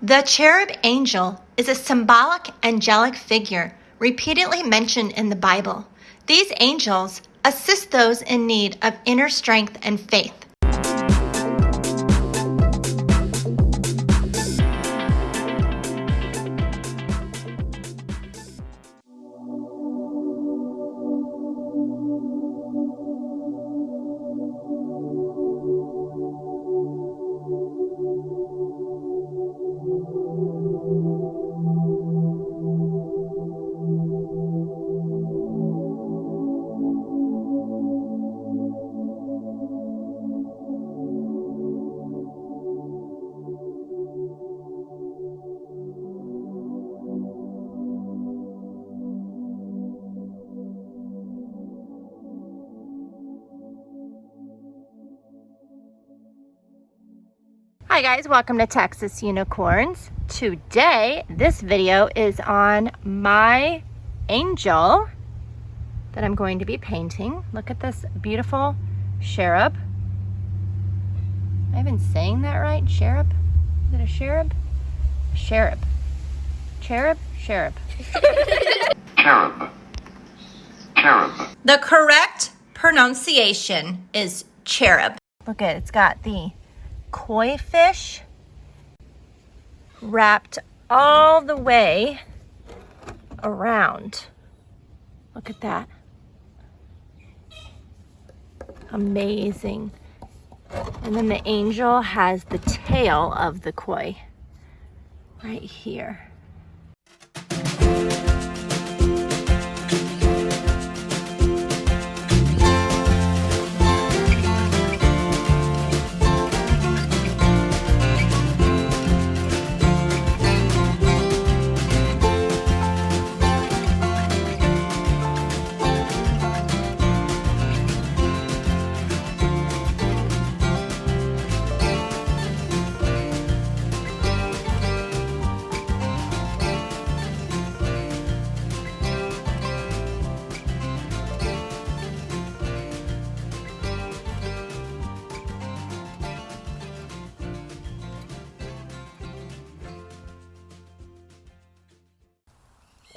The cherub angel is a symbolic angelic figure repeatedly mentioned in the Bible. These angels assist those in need of inner strength and faith. Hi guys, welcome to Texas Unicorns. Today, this video is on my angel that I'm going to be painting. Look at this beautiful cherub. Am I even saying that right? Cherub? Is it a cherub? Cherub. Cherub? Cherub. Cherub. Cherub. The correct pronunciation is cherub. Look at it, it's got the koi fish wrapped all the way around. Look at that. Amazing. And then the angel has the tail of the koi right here.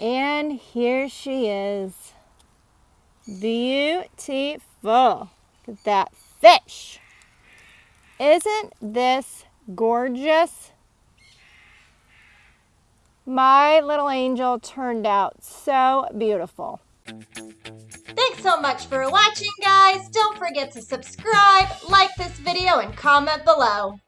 And here she is. Beautiful. Look at that fish. Isn't this gorgeous? My little angel turned out so beautiful. Thanks so much for watching, guys. Don't forget to subscribe, like this video, and comment below.